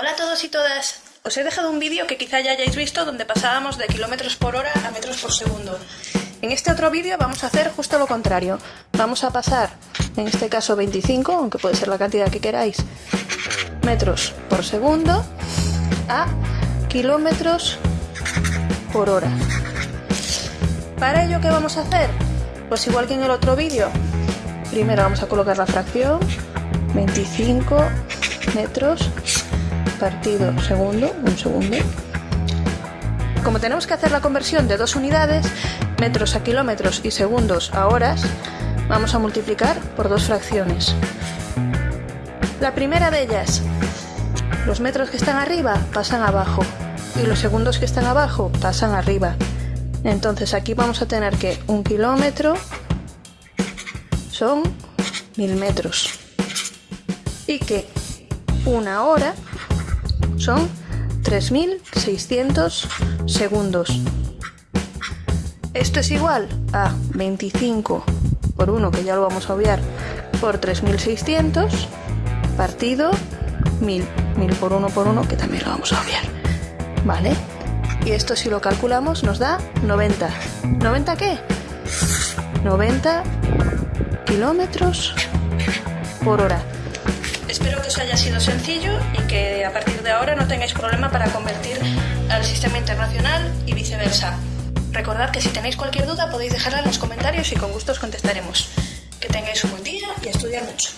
Hola a todos y todas. Os he dejado un vídeo que quizá ya hayáis visto donde pasábamos de kilómetros por hora a metros por segundo. En este otro vídeo vamos a hacer justo lo contrario. Vamos a pasar, en este caso 25, aunque puede ser la cantidad que queráis, metros por segundo a kilómetros por hora. ¿Para ello qué vamos a hacer? Pues igual que en el otro vídeo, primero vamos a colocar la fracción 25 metros partido segundo, un segundo. Como tenemos que hacer la conversión de dos unidades, metros a kilómetros y segundos a horas, vamos a multiplicar por dos fracciones. La primera de ellas, los metros que están arriba pasan abajo y los segundos que están abajo pasan arriba. Entonces aquí vamos a tener que un kilómetro son mil metros y que una hora son 3600 segundos. Esto es igual a 25 por 1, que ya lo vamos a obviar, por 3600 partido 1000. 1000 por 1 por 1, que también lo vamos a obviar. ¿Vale? Y esto si lo calculamos nos da 90. ¿90 qué? 90 kilómetros por hora. Espero que os haya sido sencillo y que a partir de ahora no tengáis problema para convertir al sistema internacional y viceversa. Recordad que si tenéis cualquier duda podéis dejarla en los comentarios y con gusto os contestaremos. Que tengáis un buen día y estudiar mucho.